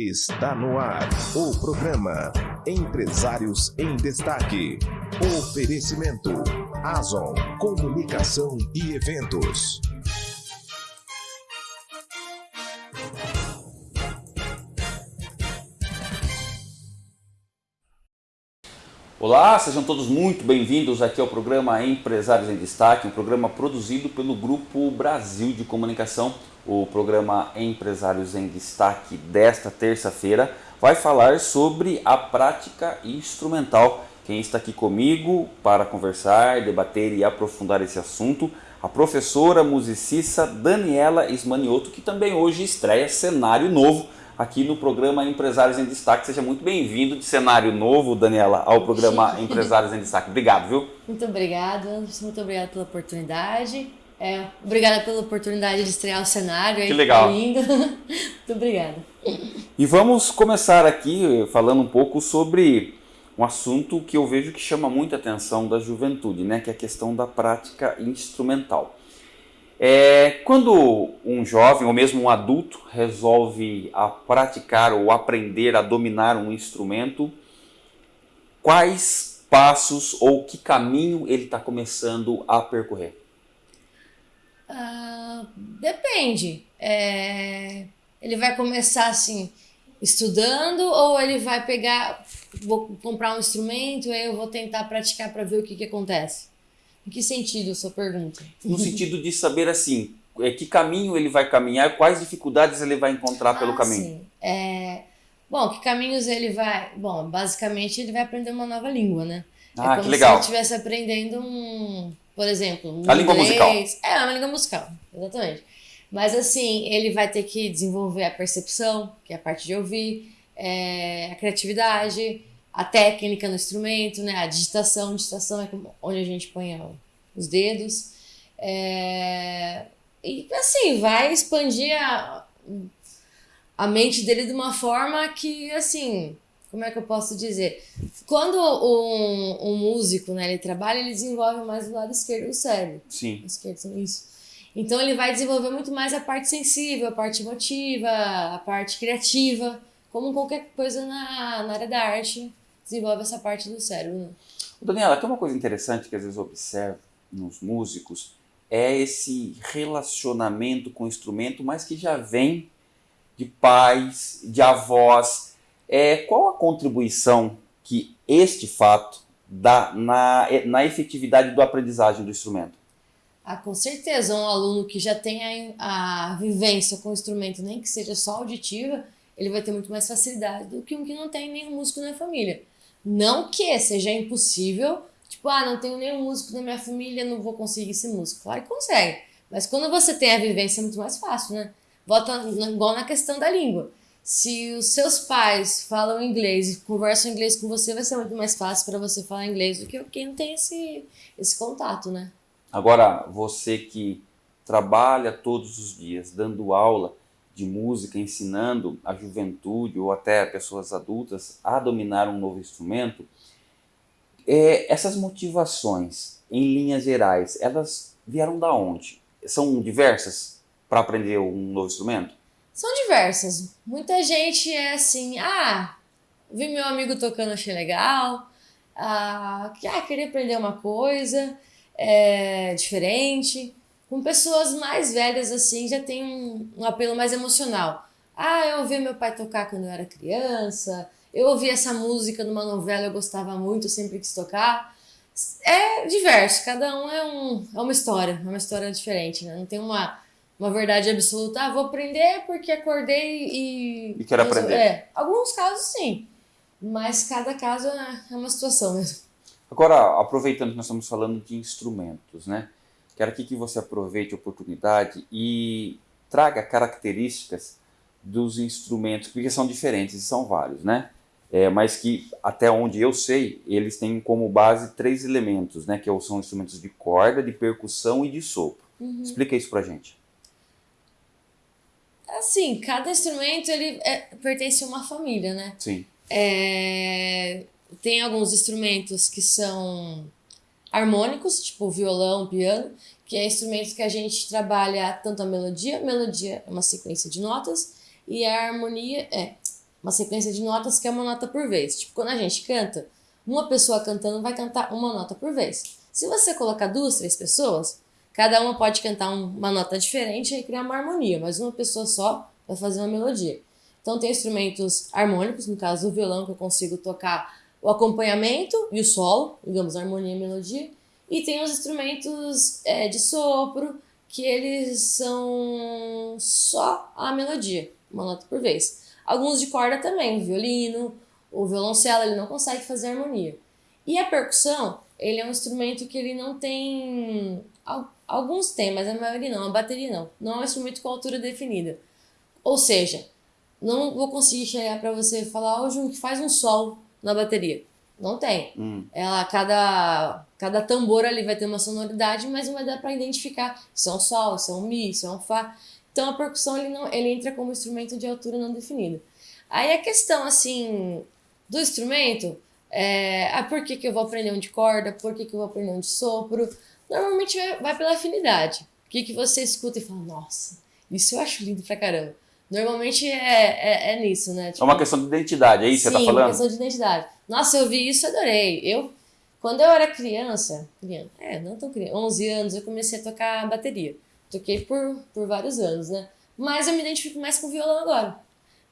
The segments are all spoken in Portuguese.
Está no ar o programa Empresários em Destaque. Oferecimento Azon Comunicação e Eventos. Olá, sejam todos muito bem-vindos aqui ao programa Empresários em Destaque, um programa produzido pelo Grupo Brasil de Comunicação. O programa Empresários em Destaque desta terça-feira vai falar sobre a prática instrumental. Quem está aqui comigo para conversar, debater e aprofundar esse assunto, a professora musicista Daniela Ismanioto, que também hoje estreia cenário novo aqui no programa Empresários em Destaque. Seja muito bem-vindo de cenário novo, Daniela, ao programa Empresários em Destaque. Obrigado, viu? Muito obrigada, Anderson. Muito obrigada pela oportunidade. É, obrigada pela oportunidade de estrear o cenário. Que legal. Tá lindo. muito obrigada. E vamos começar aqui falando um pouco sobre um assunto que eu vejo que chama muita atenção da juventude, né? que é a questão da prática instrumental. É, quando um jovem ou mesmo um adulto resolve a praticar ou aprender a dominar um instrumento, quais passos ou que caminho ele está começando a percorrer? Uh, depende. É, ele vai começar assim, estudando, ou ele vai pegar, vou comprar um instrumento, aí eu vou tentar praticar para ver o que, que acontece? Em que sentido sua pergunta? No sentido de saber assim, é, que caminho ele vai caminhar, quais dificuldades ele vai encontrar pelo ah, caminho. Sim. É, bom, que caminhos ele vai. Bom, basicamente ele vai aprender uma nova língua, né? Ah, é como que legal. se ele estivesse aprendendo um, por exemplo, um a língua musical. É, uma língua musical, exatamente. Mas assim, ele vai ter que desenvolver a percepção, que é a parte de ouvir, é, a criatividade, a técnica no instrumento, né? A digitação, digitação é onde a gente põe os dedos. É, e assim, vai expandir a, a mente dele de uma forma que, assim, como é que eu posso dizer? Quando um, um músico, né, ele trabalha, ele desenvolve mais o lado esquerdo do cérebro. Sim. Esquerdo, isso. Então ele vai desenvolver muito mais a parte sensível, a parte emotiva, a parte criativa, como qualquer coisa na, na área da arte desenvolve essa parte do cérebro. Né? Daniela, tem uma coisa interessante que às vezes eu observo nos músicos, é esse relacionamento com o instrumento, mas que já vem de pais, de avós. É, qual a contribuição que este fato dá na, na efetividade do aprendizagem do instrumento? Ah, com certeza, um aluno que já tem a, a vivência com o instrumento, nem que seja só auditiva, ele vai ter muito mais facilidade do que um que não tem nenhum músico na família. Não que seja impossível, tipo, ah, não tenho nenhum músico na minha família, não vou conseguir ser músico. Claro que consegue. Mas quando você tem a vivência é muito mais fácil, né? Volta igual na questão da língua. Se os seus pais falam inglês e conversam inglês com você, vai ser muito mais fácil para você falar inglês do que quem não tem esse, esse contato, né? Agora, você que trabalha todos os dias dando aula, de música, ensinando a juventude ou até pessoas adultas a dominar um novo instrumento, é, essas motivações, em linhas gerais, elas vieram da onde? São diversas para aprender um novo instrumento? São diversas. Muita gente é assim, ah, vi meu amigo tocando, achei legal, ah, queria aprender uma coisa é, diferente. Com pessoas mais velhas, assim, já tem um, um apelo mais emocional. Ah, eu ouvi meu pai tocar quando eu era criança, eu ouvi essa música numa novela, eu gostava muito, sempre quis tocar. É diverso, cada um é, um, é uma história, é uma história diferente, né? Não tem uma, uma verdade absoluta. Ah, vou aprender porque acordei e. E quero aprender. É, alguns casos sim, mas cada caso é, é uma situação mesmo. Agora, aproveitando que nós estamos falando de instrumentos, né? Quero aqui que você aproveite a oportunidade e traga características dos instrumentos, porque são diferentes e são vários, né? É, mas que, até onde eu sei, eles têm como base três elementos, né? Que são instrumentos de corda, de percussão e de sopro. Uhum. Explica isso pra gente. Assim, cada instrumento, ele é, pertence a uma família, né? Sim. É, tem alguns instrumentos que são harmônicos, tipo violão, piano, que é instrumentos que a gente trabalha tanto a melodia, melodia é uma sequência de notas, e a harmonia é uma sequência de notas que é uma nota por vez. Tipo, quando a gente canta, uma pessoa cantando vai cantar uma nota por vez. Se você colocar duas, três pessoas, cada uma pode cantar uma nota diferente e criar uma harmonia, mas uma pessoa só vai fazer uma melodia. Então tem instrumentos harmônicos, no caso o violão, que eu consigo tocar o acompanhamento e o solo, digamos, harmonia e melodia. E tem os instrumentos é, de sopro, que eles são só a melodia, uma nota por vez. Alguns de corda também, o violino, o violoncelo, ele não consegue fazer harmonia. E a percussão, ele é um instrumento que ele não tem... Alguns tem, mas a maioria não, a bateria não. Não é um instrumento com altura definida. Ou seja, não vou conseguir chegar para você e falar, ô oh, Jun, que faz um sol na bateria. Não tem. Hum. Ela, cada, cada tambor ali vai ter uma sonoridade, mas não vai dar para identificar se é um sol, se é um mi, se é um fá. Então a percussão ele não, ele entra como instrumento de altura não definida. Aí a questão assim do instrumento é ah, por que, que eu vou aprender um de corda, por que, que eu vou aprender um de sopro. Normalmente vai, vai pela afinidade. O que, que você escuta e fala, nossa, isso eu acho lindo pra caramba. Normalmente é, é, é nisso, né? Tipo, é uma tipo, questão de identidade, é isso que você tá falando? Sim, uma questão de identidade. Nossa, eu vi isso e adorei. Eu, quando eu era criança, criança, é, não tão criança, 11 anos, eu comecei a tocar bateria. Toquei por, por vários anos, né? Mas eu me identifico mais com violão agora.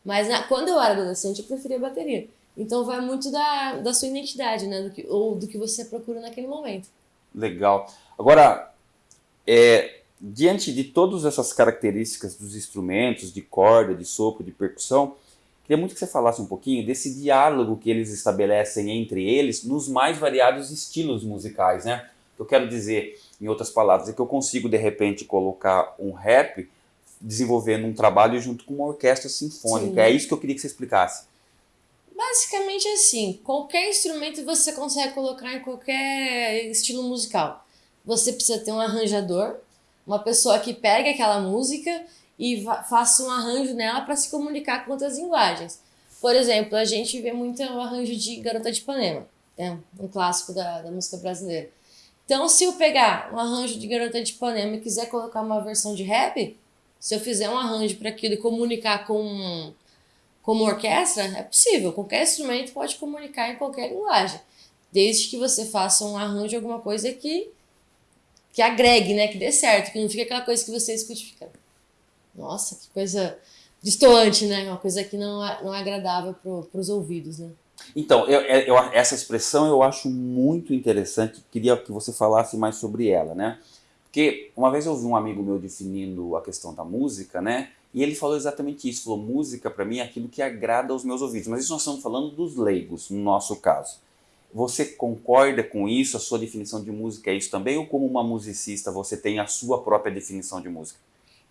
Mas na, quando eu era adolescente, eu preferia bateria. Então vai muito da, da sua identidade, né? Do que, ou do que você procura naquele momento. Legal. Agora, é, diante de todas essas características dos instrumentos, de corda, de sopro, de percussão, queria muito que você falasse um pouquinho desse diálogo que eles estabelecem entre eles nos mais variados estilos musicais, né? Eu quero dizer, em outras palavras, é que eu consigo, de repente, colocar um rap desenvolvendo um trabalho junto com uma orquestra sinfônica. Sim. É isso que eu queria que você explicasse. Basicamente assim, qualquer instrumento você consegue colocar em qualquer estilo musical. Você precisa ter um arranjador, uma pessoa que pegue aquela música e faça um arranjo nela para se comunicar com outras linguagens. Por exemplo, a gente vê muito o arranjo de Garota de Ipanema, é um clássico da, da música brasileira. Então, se eu pegar um arranjo de Garota de Ipanema e quiser colocar uma versão de rap, se eu fizer um arranjo para aquilo e comunicar com como orquestra, é possível. Qualquer instrumento pode comunicar em qualquer linguagem, desde que você faça um arranjo alguma coisa que que agregue, né? Que dê certo, que não fique aquela coisa que você escute e fica. Nossa, que coisa distoante, né? Uma coisa que não é, não é agradável para os ouvidos, né? Então, eu, eu, essa expressão eu acho muito interessante, queria que você falasse mais sobre ela, né? Porque uma vez eu ouvi um amigo meu definindo a questão da música, né? E ele falou exatamente isso, falou, música para mim é aquilo que agrada aos meus ouvidos. Mas isso nós estamos falando dos leigos, no nosso caso. Você concorda com isso? A sua definição de música é isso também? Ou como uma musicista você tem a sua própria definição de música?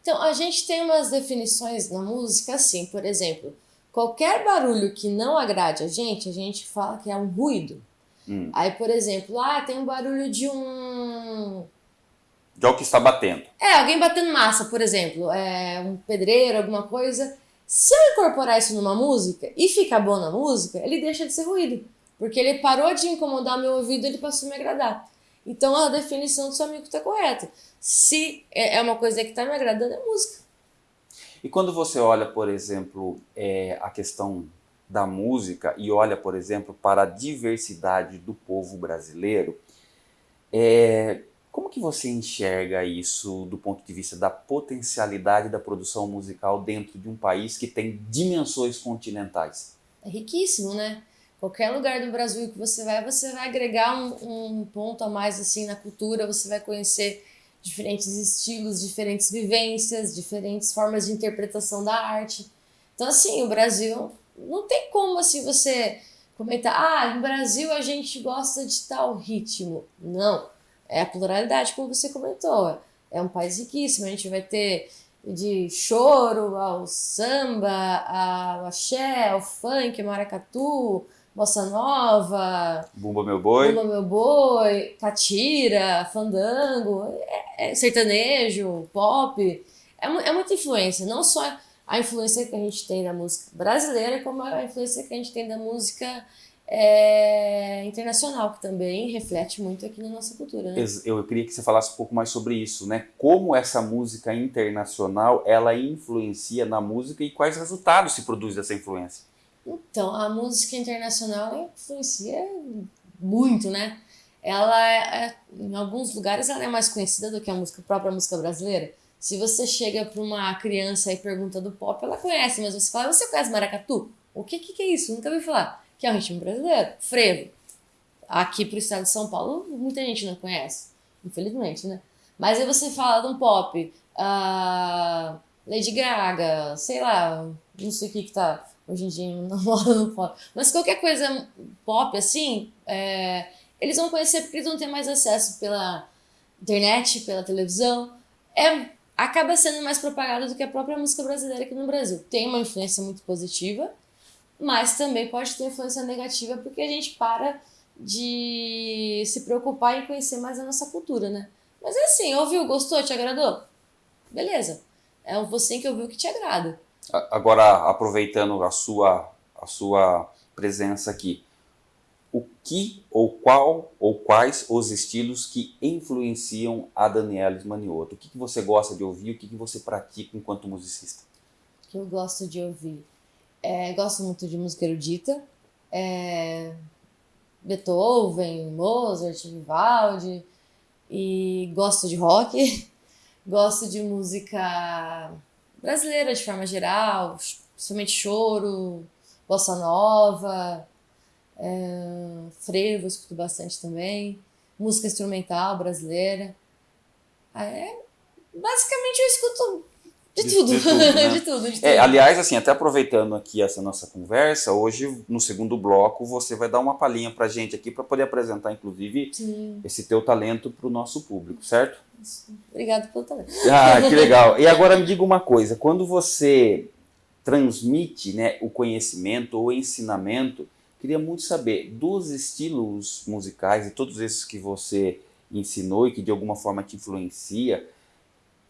Então, a gente tem umas definições na música assim, por exemplo, qualquer barulho que não agrade a gente, a gente fala que é um ruído. Hum. Aí, por exemplo, ah, tem um barulho de um... De algo que está batendo. É, alguém batendo massa, por exemplo, é um pedreiro, alguma coisa. Se eu incorporar isso numa música e ficar bom na música, ele deixa de ser ruído. Porque ele parou de incomodar meu ouvido, ele passou a me agradar. Então a definição do seu amigo está correta. Se é, é uma coisa que está me agradando, é música. E quando você olha, por exemplo, é, a questão da música e olha, por exemplo, para a diversidade do povo brasileiro, é, como que você enxerga isso do ponto de vista da potencialidade da produção musical dentro de um país que tem dimensões continentais? É riquíssimo, né? Qualquer lugar do Brasil que você vai, você vai agregar um, um ponto a mais assim na cultura, você vai conhecer diferentes estilos, diferentes vivências, diferentes formas de interpretação da arte. Então, assim, o Brasil não tem como assim você comentar, ah, no Brasil a gente gosta de tal ritmo. Não, é a pluralidade, como você comentou. É um país riquíssimo, a gente vai ter de choro ao samba, ao axé, ao funk, maracatu, bossa nova, Bumba Meu Boi, Bumba Meu Boi, catira, fandango, é, é, sertanejo, pop, é, é muita influência, não só a influência que a gente tem da música brasileira, como a influência que a gente tem da música é, internacional, que também reflete muito aqui na nossa cultura. Né? Eu queria que você falasse um pouco mais sobre isso, né? Como essa música internacional, ela influencia na música e quais resultados se produz dessa influência? Então, a música internacional influencia muito, né? Ela é, é, em alguns lugares ela é mais conhecida do que a música a própria música brasileira. Se você chega para uma criança e pergunta do pop, ela conhece, mas você fala, você conhece maracatu? O que, que, que é isso? Nunca ouvi falar. Que é um ritmo brasileiro, frevo. Aqui pro estado de São Paulo, muita gente não conhece, infelizmente, né? Mas aí você fala de um pop, uh, Lady Gaga, sei lá, não sei o que que tá hoje em dia na moda no pop. Mas qualquer coisa pop, assim, é, eles vão conhecer porque eles vão ter mais acesso pela internet, pela televisão. É, acaba sendo mais propagado do que a própria música brasileira aqui no Brasil. Tem uma influência muito positiva, mas também pode ter influência negativa porque a gente para de se preocupar em conhecer mais a nossa cultura, né? Mas é assim, ouviu, gostou, te agradou? Beleza. É você que ouviu que te agrada. Agora, aproveitando a sua, a sua presença aqui, o que ou qual ou quais os estilos que influenciam a Daniela Manioto? O que, que você gosta de ouvir? O que, que você pratica enquanto musicista? O que eu gosto de ouvir? É, gosto muito de música erudita. É, Beethoven, Mozart, Vivaldi. E gosto de rock. gosto de música brasileira de forma geral, principalmente choro, bossa nova, é, frevo, escuto bastante também, música instrumental brasileira. É, basicamente eu escuto de, de tudo, de tudo, né? de tudo, de tudo. É, aliás, assim, até aproveitando aqui essa nossa conversa, hoje no segundo bloco você vai dar uma palhinha pra gente aqui para poder apresentar, inclusive, Sim. esse teu talento para o nosso público, certo? Obrigado pelo talento. Ah, que legal. E agora me diga uma coisa, quando você transmite né, o conhecimento ou ensinamento, queria muito saber dos estilos musicais e todos esses que você ensinou e que de alguma forma te influencia,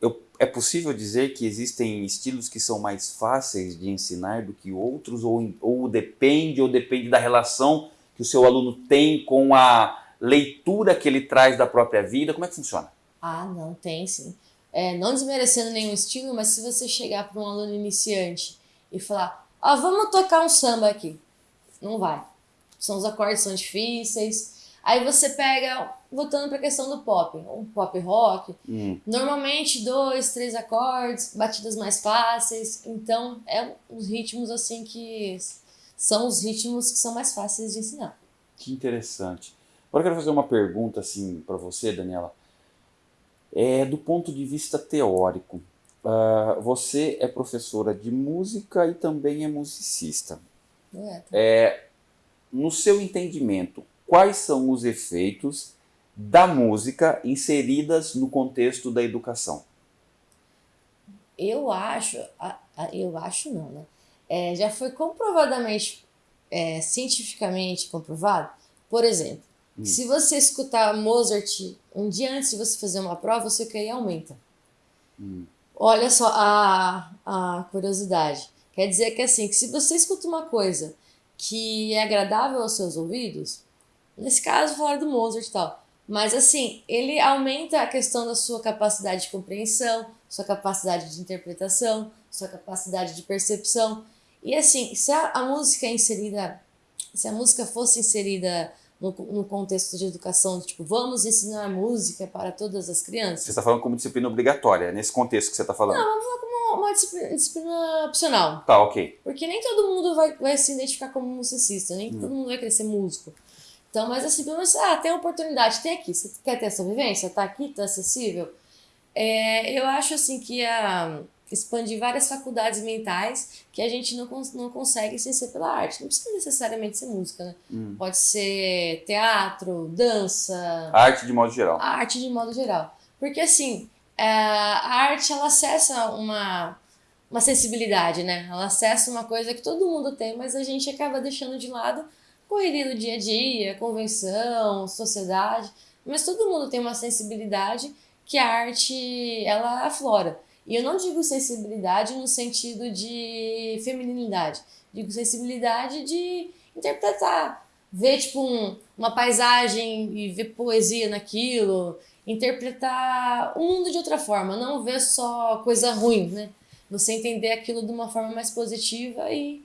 eu, é possível dizer que existem estilos que são mais fáceis de ensinar do que outros ou, ou depende ou depende da relação que o seu aluno tem com a leitura que ele traz da própria vida? Como é que funciona? Ah, não, tem sim. É, não desmerecendo nenhum estilo, mas se você chegar para um aluno iniciante e falar, ah, vamos tocar um samba aqui. Não vai. São os acordes são difíceis. Aí você pega, voltando para a questão do pop, um pop rock, hum. normalmente dois, três acordes, batidas mais fáceis. Então, é os ritmos assim que são os ritmos que são mais fáceis de ensinar. Que interessante. Agora eu quero fazer uma pergunta assim para você, Daniela. É, do ponto de vista teórico, uh, você é professora de música e também é musicista. É. é, no seu entendimento, quais são os efeitos da música inseridas no contexto da educação? Eu acho, eu acho não, né? É, já foi comprovadamente, é, cientificamente comprovado. Por exemplo, Hum. Se você escutar Mozart um dia antes de você fazer uma prova, você QI aumenta. Hum. Olha só a, a curiosidade. Quer dizer que assim, que se você escuta uma coisa que é agradável aos seus ouvidos, nesse caso falar do Mozart e tal, mas assim, ele aumenta a questão da sua capacidade de compreensão, sua capacidade de interpretação, sua capacidade de percepção. E assim, se a, a música é inserida, se a música fosse inserida no, no contexto de educação, tipo, vamos ensinar música para todas as crianças. Você está falando como disciplina obrigatória, nesse contexto que você está falando? Não, vamos falar como uma disciplina, disciplina, opcional. Tá, ok. Porque nem todo mundo vai, vai se identificar como musicista, nem hum. todo mundo vai ser músico. Então, mas assim, pelo menos, ah, tem oportunidade, tem aqui. Você quer ter essa vivência? Tá aqui, tá acessível? É, eu acho assim que a expandir várias faculdades mentais que a gente não, não consegue sem ser pela arte. Não precisa necessariamente ser música, né? Hum. Pode ser teatro, dança. Arte de modo geral. arte de modo geral. Porque assim, é, a arte ela acessa uma, uma sensibilidade, né? Ela acessa uma coisa que todo mundo tem, mas a gente acaba deixando de lado correria do dia a dia, convenção, sociedade. Mas todo mundo tem uma sensibilidade que a arte ela aflora. E eu não digo sensibilidade no sentido de feminilidade, digo sensibilidade de interpretar, ver tipo um, uma paisagem e ver poesia naquilo, interpretar o mundo de outra forma, não ver só coisa ruim, né? Você entender aquilo de uma forma mais positiva e,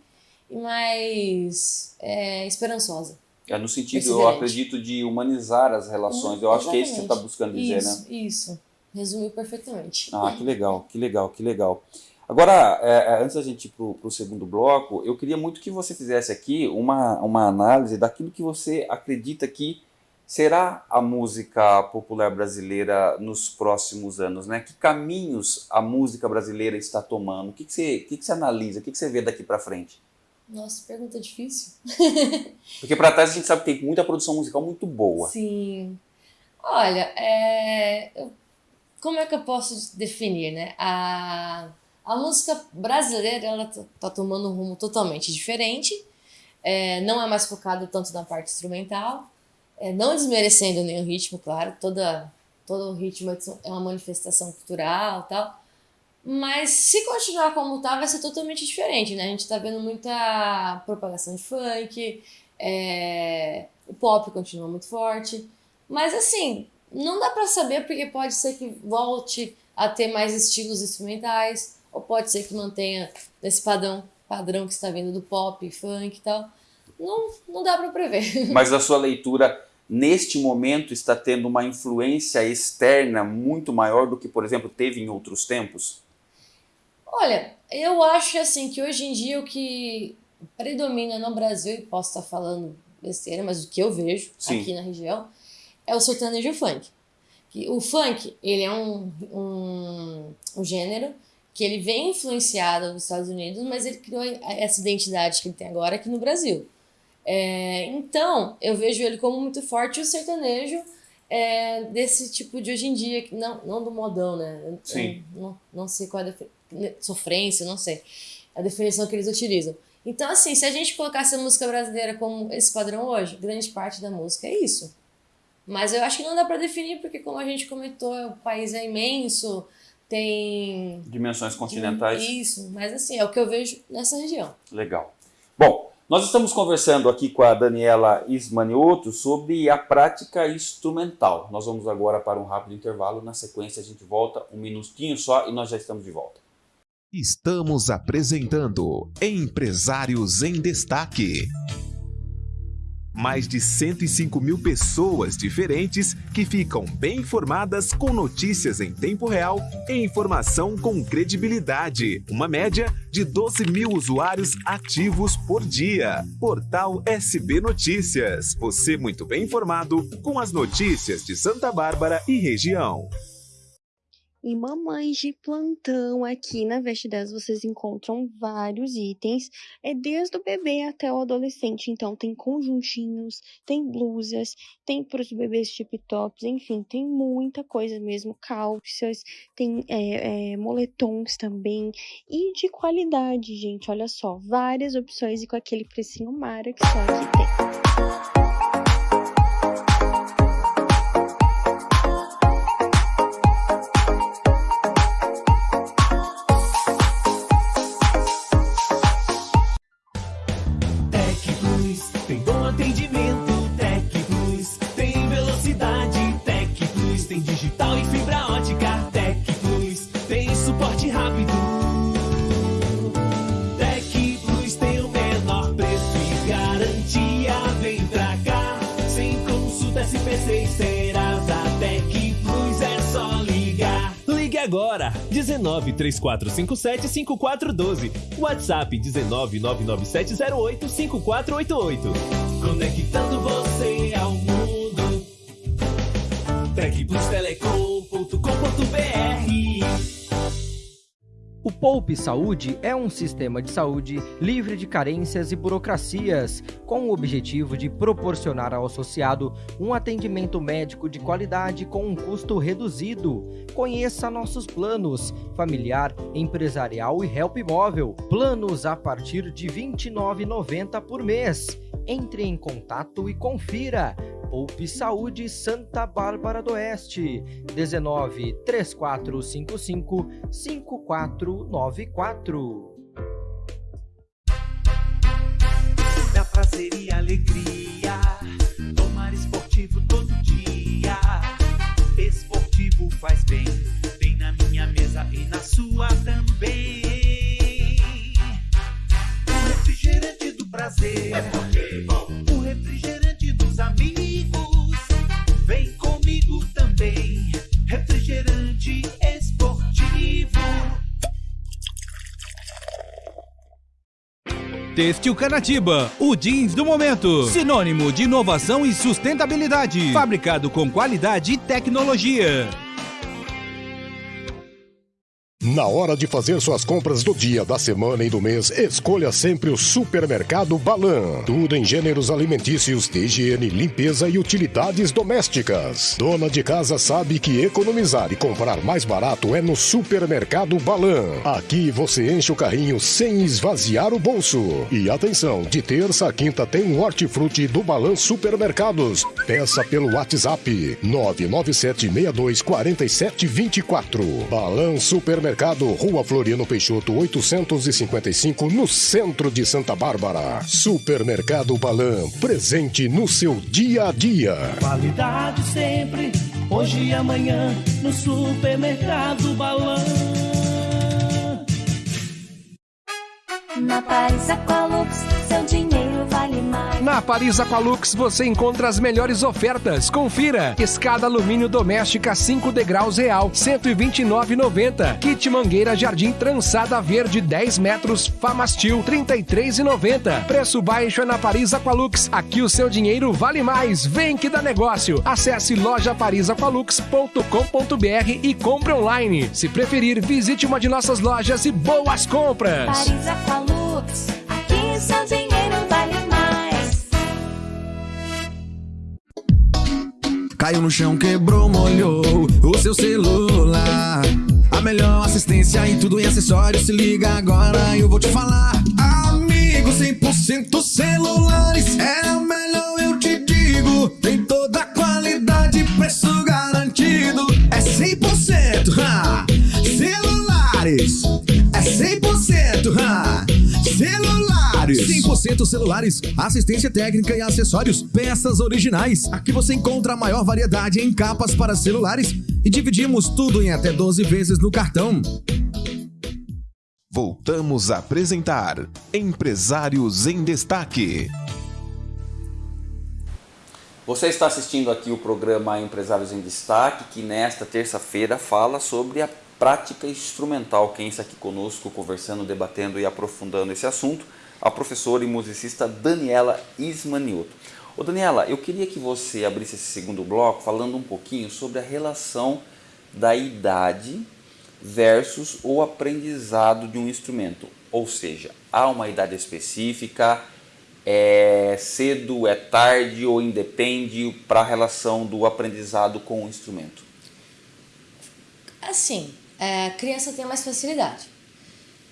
e mais é, esperançosa. É no sentido, eu acredito, de humanizar as relações. Eu acho que é isso que você está buscando dizer, isso, né? Isso, resumiu perfeitamente. Ah, que legal, que legal, que legal. Agora, é, é antes da gente ir para o segundo bloco, eu queria muito que você fizesse aqui uma, uma análise daquilo que você acredita que será a música popular brasileira nos próximos anos, né? Que caminhos a música brasileira está tomando? O que, que, você, que, que você analisa? O que, que você vê daqui para frente? Nossa, pergunta difícil. Porque para trás a gente sabe que tem muita produção musical muito boa. Sim. Olha, é... como é que eu posso definir, né? A, a música brasileira, ela tá, tá tomando um rumo totalmente diferente. É, não é mais focado tanto na parte instrumental é, não desmerecendo nenhum ritmo, claro, toda, todo ritmo é uma manifestação cultural tal, mas se continuar como tá, vai ser totalmente diferente, né? A gente tá vendo muita propagação de funk, é, o pop continua muito forte, mas assim, não dá para saber porque pode ser que volte a ter mais estilos instrumentais, ou pode ser que mantenha esse padrão, padrão que está vindo do pop, funk e tal. Não, não dá para prever. Mas a sua leitura neste momento está tendo uma influência externa muito maior do que, por exemplo, teve em outros tempos? Olha, eu acho assim que hoje em dia o que predomina no Brasil, e posso estar falando besteira, mas o que eu vejo Sim. aqui na região é o sertanejo funk. O funk, ele é um, um, um gênero que ele vem influenciado nos Estados Unidos, mas ele criou essa identidade que ele tem agora aqui no Brasil. É, então, eu vejo ele como muito forte o sertanejo é, desse tipo de hoje em dia, não, não do modão, né? Sim. Eu, não, não sei qual é a sofrência, não sei a definição que eles utilizam. Então, assim, se a gente colocasse a música brasileira como esse padrão hoje, grande parte da música é isso. Mas eu acho que não dá para definir, porque como a gente comentou, o país é imenso, tem... Dimensões continentais. Isso, mas assim, é o que eu vejo nessa região. Legal. Bom, nós estamos conversando aqui com a Daniela Ismanioto sobre a prática instrumental. Nós vamos agora para um rápido intervalo. Na sequência, a gente volta um minutinho só e nós já estamos de volta. Estamos apresentando Empresários em Destaque mais de 105 mil pessoas diferentes que ficam bem informadas com notícias em tempo real e informação com credibilidade. Uma média de 12 mil usuários ativos por dia. Portal SB Notícias. Você muito bem informado com as notícias de Santa Bárbara e região. E mamães de plantão aqui na Veste 10 vocês encontram vários itens, é desde o bebê até o adolescente. Então tem conjuntinhos, tem blusas, tem para os bebês tip tops, enfim, tem muita coisa mesmo, calças, tem é, é, moletons também e de qualidade, gente. Olha só, várias opções e com aquele precinho mara que só aqui tem. 19 3457 5412. WhatsApp 19 99708 5488. Conectando você ao mundo. Tecplustelecom.com.br o Poupe Saúde é um sistema de saúde livre de carências e burocracias, com o objetivo de proporcionar ao associado um atendimento médico de qualidade com um custo reduzido. Conheça nossos planos: familiar, empresarial e help móvel. Planos a partir de R$ 29,90 por mês. Entre em contato e confira. Poupe Saúde Santa Bárbara do Oeste, 19 3455 5494. Da prazer e alegria, tomar esportivo todo dia. Esportivo faz bem, tem na minha mesa e na sua também. Um refrigerante você. O refrigerante Têxtil Canatiba, o jeans do momento. Sinônimo de inovação e sustentabilidade. Fabricado com qualidade e tecnologia. Na hora de fazer suas compras do dia, da semana e do mês, escolha sempre o Supermercado Balan. Tudo em gêneros alimentícios, de higiene, limpeza e utilidades domésticas. Dona de casa sabe que economizar e comprar mais barato é no Supermercado Balan. Aqui você enche o carrinho sem esvaziar o bolso. E atenção, de terça a quinta tem um hortifruti do Balan Supermercados. Peça pelo WhatsApp 997624724. Balan Supermercado Rua Floriano Peixoto, 855, no centro de Santa Bárbara. Supermercado Balan, presente no seu dia a dia. Qualidade sempre, hoje e amanhã, no supermercado Balan. Na seu dinheiro vale Paris Aqualux você encontra as melhores ofertas. Confira: escada alumínio doméstica 5 degraus real, 129,90. Kit mangueira jardim trançada verde 10 metros, Famastil 33,90. Preço baixo é na Paris Aqualux. Aqui o seu dinheiro vale mais. Vem que dá negócio. Acesse lojaparisaqualux.com.br e compre online. Se preferir, visite uma de nossas lojas e boas compras. Paris Aqualux, Caiu no chão, quebrou, molhou o seu celular. A melhor assistência em tudo em acessórios. Se liga agora, eu vou te falar. Amigo, 100% celulares. É a melhor, eu te digo. Tem 100% celulares, assistência técnica e acessórios, peças originais. Aqui você encontra a maior variedade em capas para celulares e dividimos tudo em até 12 vezes no cartão. Voltamos a apresentar Empresários em Destaque. Você está assistindo aqui o programa Empresários em Destaque, que nesta terça-feira fala sobre a prática instrumental. Quem está aqui conosco, conversando, debatendo e aprofundando esse assunto, a professora e musicista Daniela Ismanioto. Ô Daniela, eu queria que você abrisse esse segundo bloco falando um pouquinho sobre a relação da idade versus o aprendizado de um instrumento. Ou seja, há uma idade específica, é cedo, é tarde ou independe para a relação do aprendizado com o instrumento? Assim, é, a criança tem mais facilidade.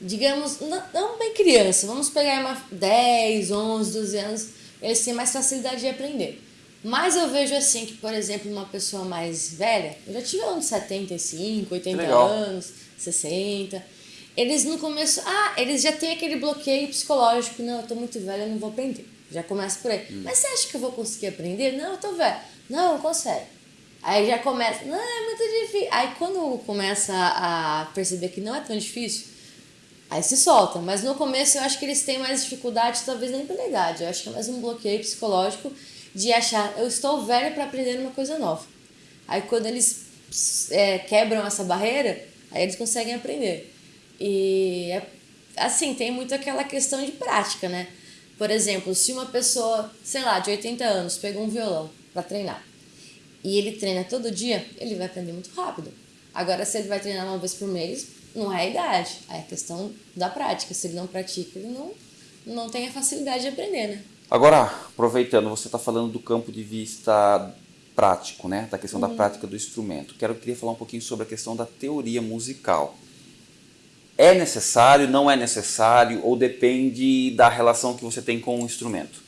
Digamos, não, não bem criança, vamos pegar uma 10, 11, 12 anos, eles têm mais facilidade de aprender. Mas eu vejo assim que, por exemplo, uma pessoa mais velha, eu já tive anos 75, 80 Legal. anos, 60, eles no começo, ah, eles já têm aquele bloqueio psicológico, não, eu tô muito velha, eu não vou aprender. Já começa por aí. Mas você acha que eu vou conseguir aprender? Não, eu tô velha. Não, não consegue. Aí já começa, não, é muito difícil. Aí quando começa a perceber que não é tão difícil, aí se solta. Mas no começo eu acho que eles têm mais dificuldade, talvez nem pela idade. Eu acho que é mais um bloqueio psicológico de achar, eu estou velho para aprender uma coisa nova. Aí quando eles é, quebram essa barreira, aí eles conseguem aprender. E é, assim, tem muito aquela questão de prática, né? Por exemplo, se uma pessoa, sei lá, de 80 anos, pegou um violão para treinar e ele treina todo dia, ele vai aprender muito rápido. Agora, se ele vai treinar uma vez por mês, não é a idade, é a questão da prática. Se ele não pratica, ele não, não tem a facilidade de aprender, né? Agora, aproveitando, você está falando do campo de vista prático, né? Da questão da Uhum. prática do instrumento. Quero queria falar um pouquinho sobre a questão da teoria musical. É necessário, não é necessário, ou depende da relação que você tem com o instrumento?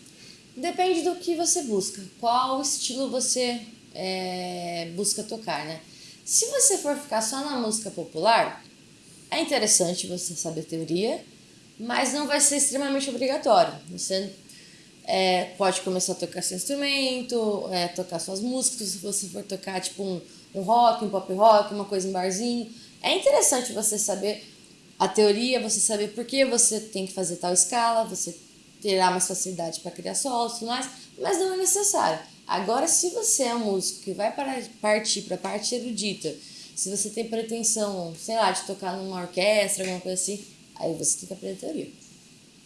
Depende do que você busca, qual estilo você é, busca tocar, né? Se você for ficar só na música popular, é interessante você saber teoria, mas não vai ser extremamente obrigatório. Você é, pode começar a tocar seu instrumento, é, tocar suas músicas, se você for tocar tipo um, um rock, um pop rock, uma coisa em barzinho. É interessante você saber a teoria, você saber por que você tem que fazer tal escala, você terá mais facilidade para criar solos e tudo mais, mas não é necessário. Agora, se você é um músico que vai para partir para a parte erudita, se você tem pretensão, sei lá, de tocar numa orquestra, alguma coisa assim, aí você tem que aprender teoria.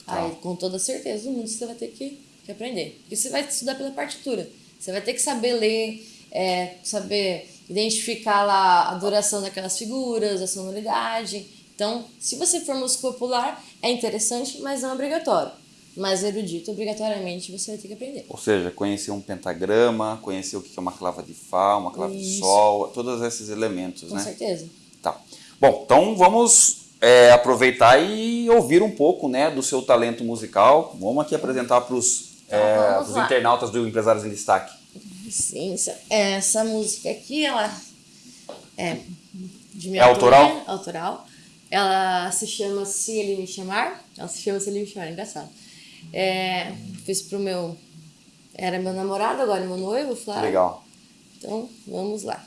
Aí, com toda certeza do mundo, você vai ter que, que aprender. Porque você vai estudar pela partitura. Você vai ter que saber ler, é, saber identificar lá a duração daquelas figuras, a sonoridade. Então, se você for músico popular, é interessante, mas não é obrigatório. Mas erudito, obrigatoriamente, você vai ter que aprender. Ou seja, conhecer um pentagrama, conhecer o que é uma clava de Fá, uma clava de Isso. Sol, todos esses elementos, Com né? certeza. Tá. Bom, então vamos é, aproveitar e ouvir um pouco né, do seu talento musical. Vamos aqui apresentar para os vamos lá. internautas do Empresários em Destaque. Licença. Essa música aqui, ela é de minha É autoral? autoral. Ela se chama Se Ele Me Chamar. Ela se chama Se Ele Me Chamar, engraçado. É, fiz pro meu... Era meu namorado, agora é meu noivo, Flávio. Legal. Então, vamos lá.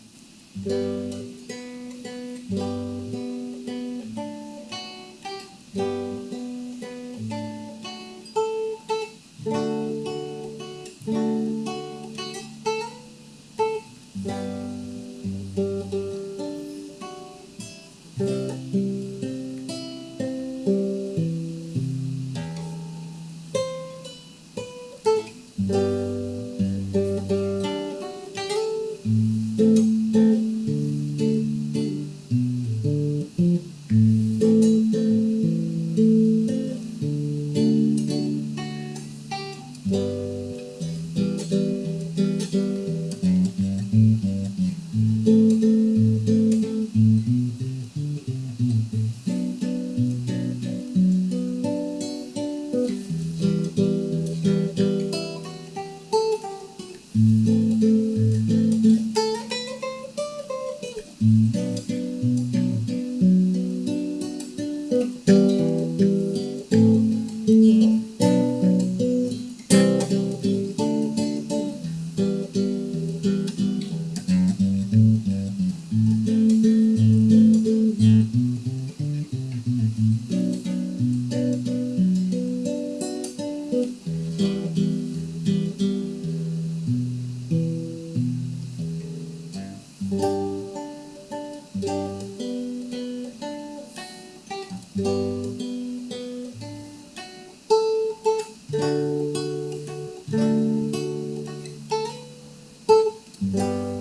Que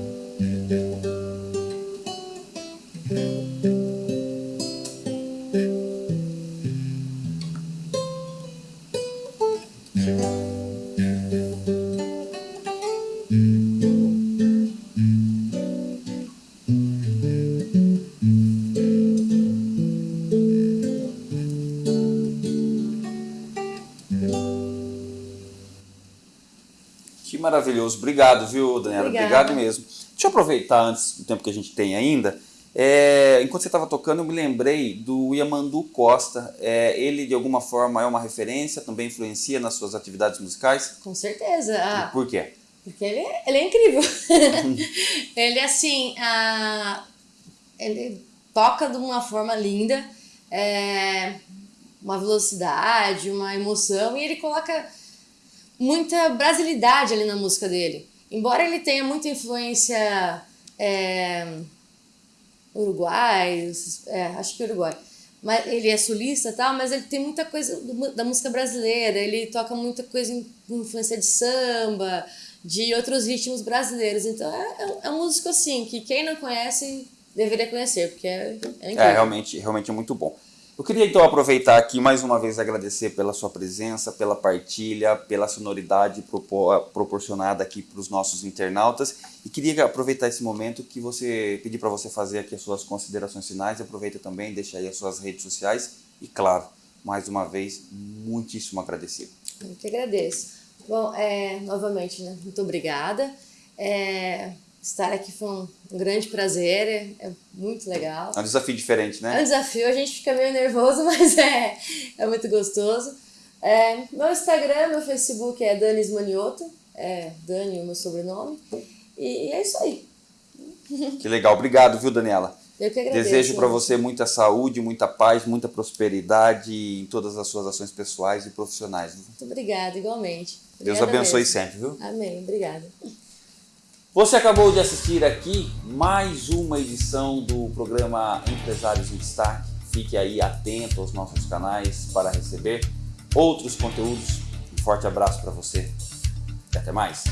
maravilhoso. Obrigado, viu, Daniela? Obrigada. Obrigado mesmo. Deixa eu aproveitar antes do tempo que a gente tem ainda. É, enquanto você estava tocando, eu me lembrei do Yamandu Costa. É, ele, de alguma forma, é uma referência, também influencia nas suas atividades musicais? Com certeza. Ah, Por quê? Porque ele, é- ele é incrível. ele, assim, ah, ele toca de uma forma linda, é, uma velocidade, uma emoção, e ele coloca muita brasilidade ali na música dele. Embora ele tenha muita influência é, uruguai, é, acho que uruguai, mas ele é sulista e tal, mas ele tem muita coisa da música brasileira, ele toca muita coisa com influência de samba, de outros ritmos brasileiros. Então é, é, é um músico assim, que quem não conhece deveria conhecer, porque é, é incrível. É, realmente, realmente é muito bom. Eu queria então aproveitar aqui mais uma vez agradecer pela sua presença, pela partilha, pela sonoridade propo- proporcionada aqui para os nossos internautas e queria aproveitar esse momento que você pedir para você fazer aqui as suas considerações finais. Aproveita também, deixa aí as suas redes sociais e claro, mais uma vez muitíssimo agradecido. Eu agradeço. Bom, é, novamente, né, muito obrigada. É, estar aqui foi um, grande prazer, é, é muito legal. É um desafio diferente, É um né? desafio, a gente fica meio nervoso, mas é, é muito gostoso. É, meu Instagram, meu Facebook é Danis Manioto, é Dani, o meu sobrenome. E, e é isso aí. Que legal, obrigado, viu, Daniela? Eu que agradeço. Desejo para você muita saúde, muita paz, muita prosperidade em todas as suas ações pessoais e profissionais. Muito obrigada, igualmente. Deus Obrigada abençoe mesmo. sempre, viu? Amém, obrigada. Você acabou de assistir aqui mais uma edição do programa Empresários em Destaque. Fique aí atento aos nossos canais para receber outros conteúdos. Um forte abraço para você e até mais.